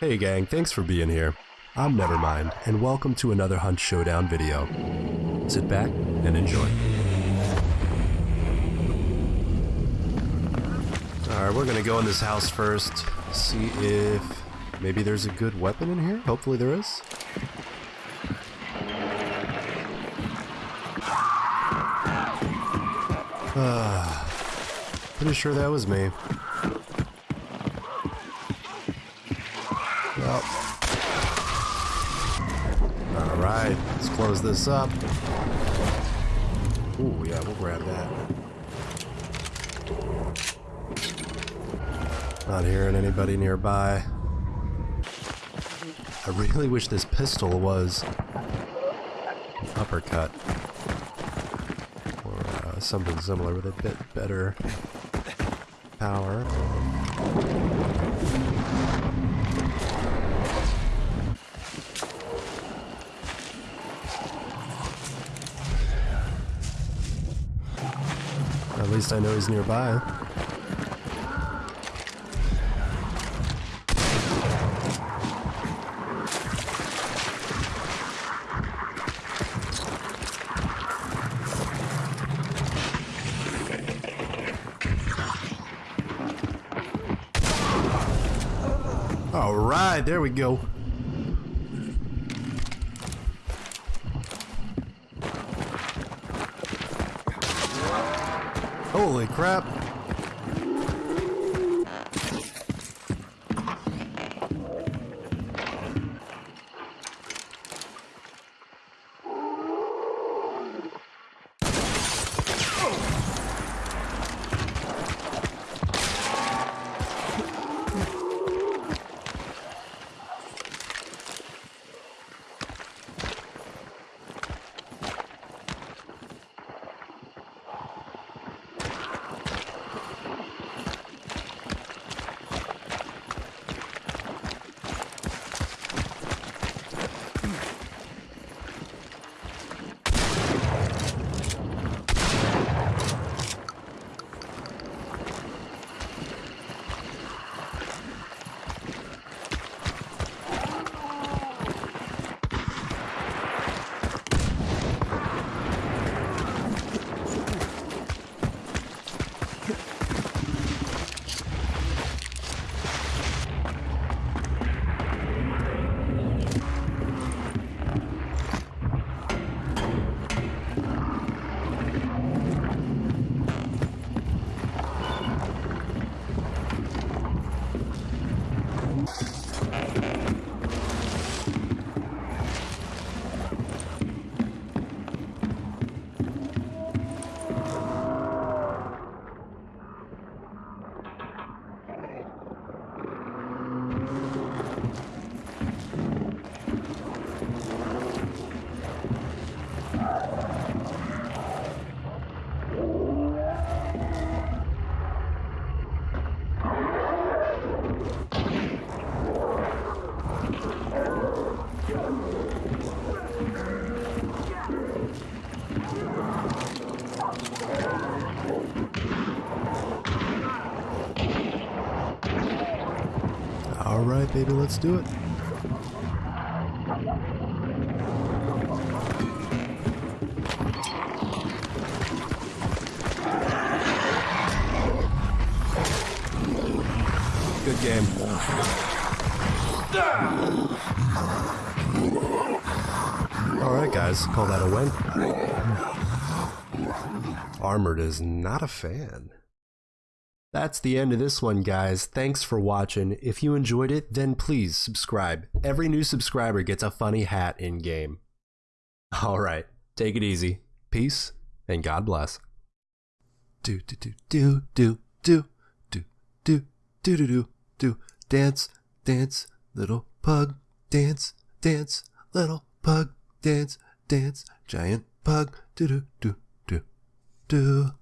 Hey gang, thanks for being here. I'm Nevermind, and welcome to another Hunt Showdown video. Sit back and enjoy. Alright, we're gonna go in this house first, see if maybe there's a good weapon in here. Hopefully there is. Ah, pretty sure that was me. Well. Alright, let's close this up. Ooh, yeah, we'll grab that. Not hearing anybody nearby. I really wish this pistol was uppercut. Or uh, something similar with a bit better power. At least I know he's nearby. All right, there we go. Holy crap. All right, baby, let's do it. Good game. All right, guys, call that a win. Armored is not a fan. That's the end of this one, guys. Thanks for watching. If you enjoyed it, then please subscribe. Every new subscriber gets a funny hat in game. All right, take it easy. Peace and God bless. Do do do do do do do do do do do do dance dance little pug dance dance little pug dance dance giant pug do do do do do